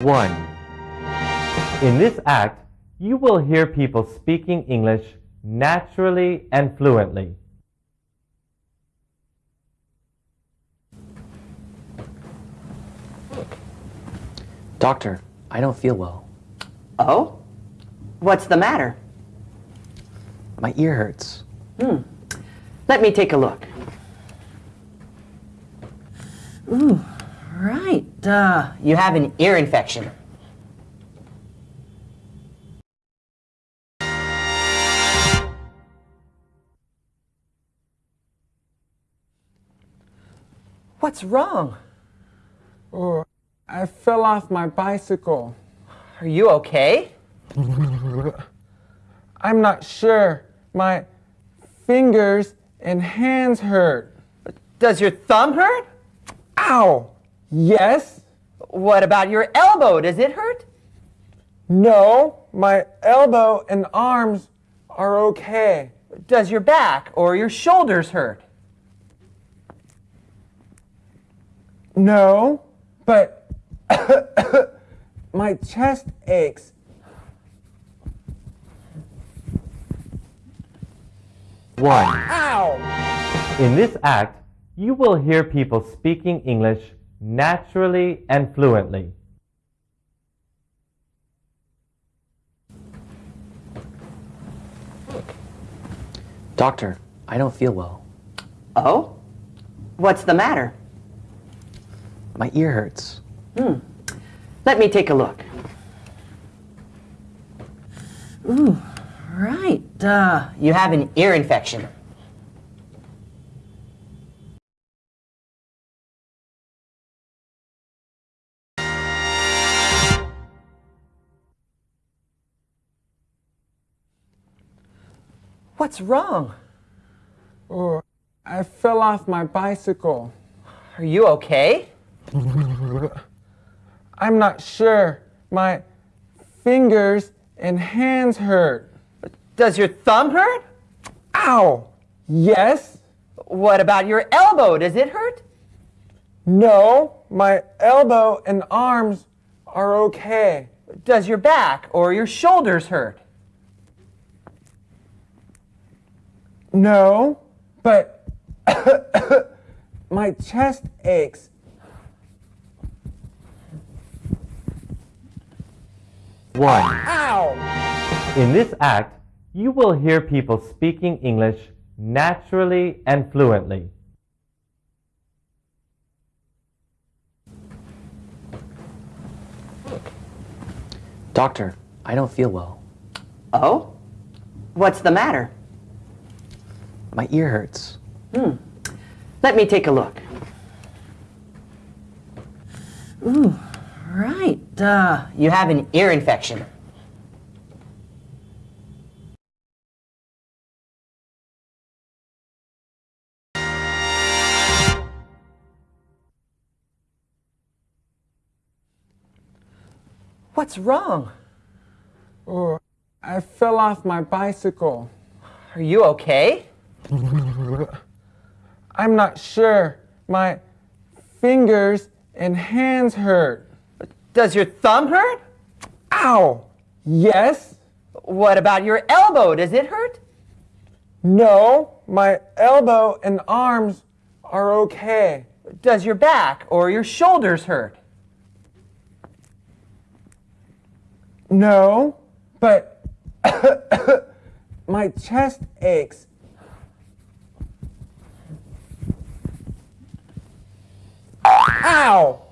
1. In this act, you will hear people speaking English naturally and fluently. Doctor, I don't feel well. Oh? What's the matter? My ear hurts. Hmm. Let me take a look. Ooh, right. Uh, you have an ear infection. What's wrong? Oh, I fell off my bicycle. Are you okay? I'm not sure. My fingers and hands hurt. Does your thumb hurt? Ow! Yes? What about your elbow? Does it hurt? No, my elbow and arms are okay. Does your back or your shoulders hurt? No, but my chest aches. One. Ow! In this act, you will hear people speaking English naturally and fluently. Doctor, I don't feel well. Oh? What's the matter? My ear hurts. Hmm. Let me take a look. Ooh, right. Uh, you have an ear infection. What's wrong? Oh, I fell off my bicycle. Are you okay? I'm not sure. My fingers and hands hurt. Does your thumb hurt? Ow! Yes? What about your elbow? Does it hurt? No, my elbow and arms are okay. Does your back or your shoulders hurt? No, but my chest aches. One. Ow! In this act, you will hear people speaking English naturally and fluently. Doctor, I don't feel well. Oh? What's the matter? My ear hurts. Hmm. Let me take a look. Ooh, right. Uh, you have an ear infection. What's wrong? Oh, I fell off my bicycle. Are you okay? I'm not sure. My fingers and hands hurt. Does your thumb hurt? Ow! Yes? What about your elbow? Does it hurt? No, my elbow and arms are okay. Does your back or your shoulders hurt? No, but my chest aches. Ow!